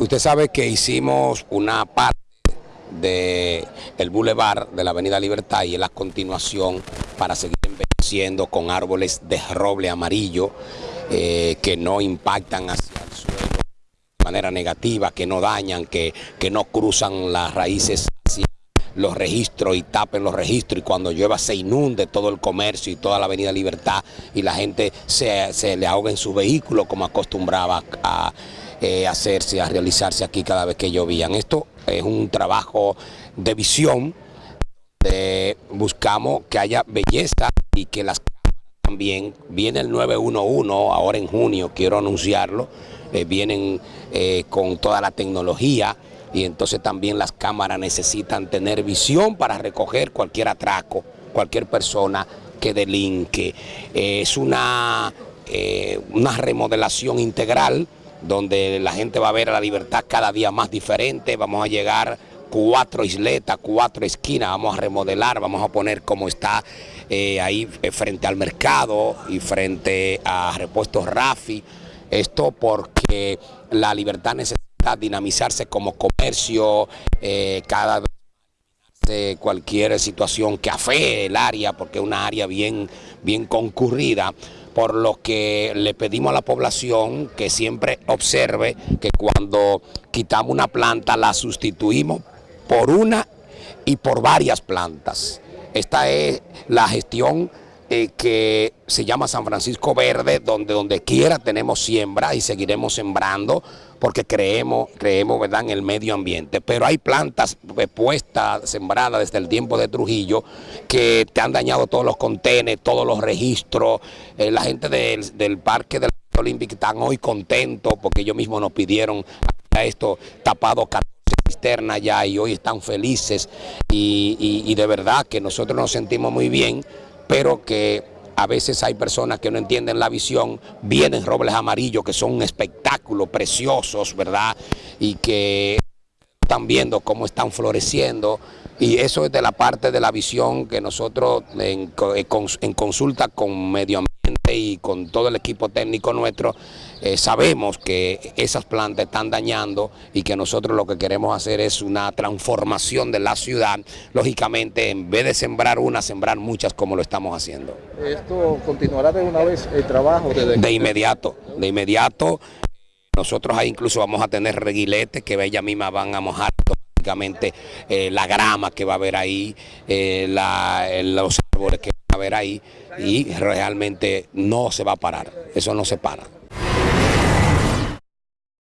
Usted sabe que hicimos una parte del el bulevar de la Avenida Libertad y es la continuación para seguir embelleciendo con árboles de roble amarillo eh, que no impactan hacia el suelo de manera negativa, que no dañan, que, que no cruzan las raíces hacia los registros y tapen los registros y cuando llueva se inunde todo el comercio y toda la Avenida Libertad y la gente se, se le ahoga en su vehículo como acostumbraba a eh, hacerse, a realizarse aquí cada vez que llovían. Esto es un trabajo de visión, buscamos que haya belleza y que las también, viene el 911 ahora en junio, quiero anunciarlo, eh, vienen eh, con toda la tecnología y entonces también las cámaras necesitan tener visión para recoger cualquier atraco, cualquier persona que delinque. es una, una remodelación integral donde la gente va a ver a la libertad cada día más diferente, vamos a llegar cuatro isletas, cuatro esquinas, vamos a remodelar, vamos a poner como está eh, ahí eh, frente al mercado y frente a repuestos Rafi, esto porque la libertad necesita dinamizarse como comercio, eh, cada cualquier situación que afee el área, porque es una área bien, bien concurrida, por lo que le pedimos a la población que siempre observe que cuando quitamos una planta la sustituimos por una y por varias plantas. Esta es la gestión eh, que se llama San Francisco Verde, donde donde quiera tenemos siembra y seguiremos sembrando porque creemos, creemos ¿verdad? en el medio ambiente. Pero hay plantas puestas, sembradas desde el tiempo de Trujillo, que te han dañado todos los contenes, todos los registros. Eh, la gente del, Parque del Olímpico están hoy contentos porque ellos mismos nos pidieron a esto tapado 14 cisternas ya y hoy están felices y, y de verdad que nosotros nos sentimos muy bien, pero que a veces hay personas que no entienden la visión, vienen robles amarillos que son un espectáculo preciosos, ¿verdad? Y que están viendo cómo están floreciendo y eso es de la parte de la visión que nosotros en, en consulta con medio ambiente y con todo el equipo técnico nuestro, eh, sabemos que esas plantas están dañando y que nosotros lo que queremos hacer es una transformación de la ciudad, lógicamente en vez de sembrar una, sembrar muchas como lo estamos haciendo. ¿Esto continuará de una vez el trabajo? De inmediato, de inmediato. Nosotros ahí incluso vamos a tener reguiletes que ellas mismas van a mojar automáticamente eh, la grama que va a haber ahí, eh, los árboles que a haber ahí y realmente no se va a parar, eso no se para.